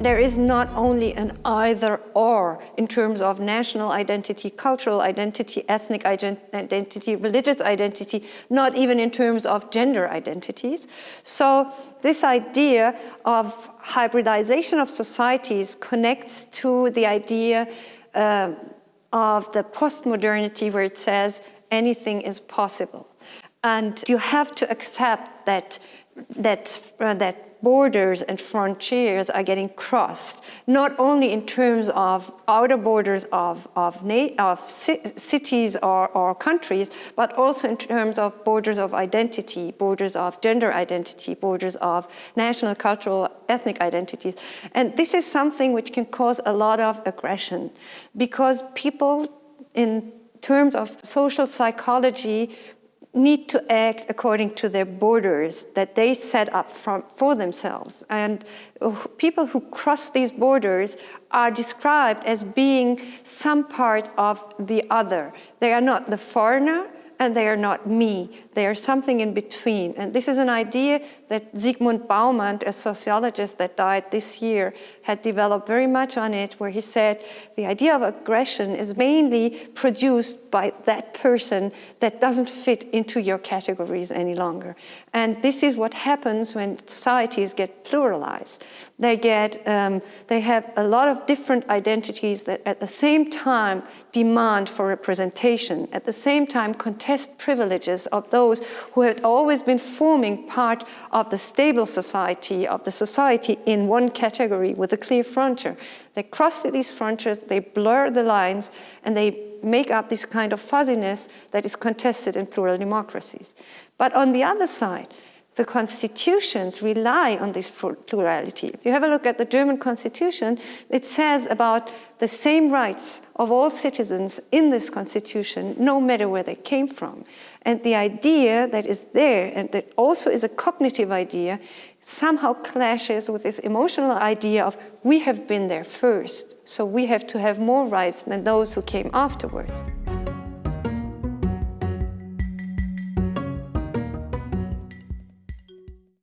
there is not only an either or in terms of national identity, cultural identity, ethnic identity, religious identity, not even in terms of gender identities. So this idea of hybridization of societies connects to the idea uh, of the postmodernity where it says anything is possible. And you have to accept that that, uh, that borders and frontiers are getting crossed, not only in terms of outer borders of, of, of cities or, or countries, but also in terms of borders of identity, borders of gender identity, borders of national, cultural, ethnic identities. And this is something which can cause a lot of aggression because people in terms of social psychology need to act according to their borders that they set up from, for themselves. And uh, people who cross these borders are described as being some part of the other. They are not the foreigner, and they are not me. They are something in between. And this is an idea that Zygmunt Bauman, a sociologist that died this year, had developed very much on it, where he said the idea of aggression is mainly produced by that person that doesn't fit into your categories any longer. And this is what happens when societies get pluralized. They get, um, they have a lot of different identities that at the same time demand for representation, at the same time contest privileges of those who had always been forming part of the stable society, of the society in one category with a clear frontier. They cross these frontiers, they blur the lines, and they make up this kind of fuzziness that is contested in plural democracies. But on the other side, the constitutions rely on this plurality. If you have a look at the German constitution, it says about the same rights of all citizens in this constitution, no matter where they came from. And the idea that is there, and that also is a cognitive idea, somehow clashes with this emotional idea of we have been there first, so we have to have more rights than those who came afterwards.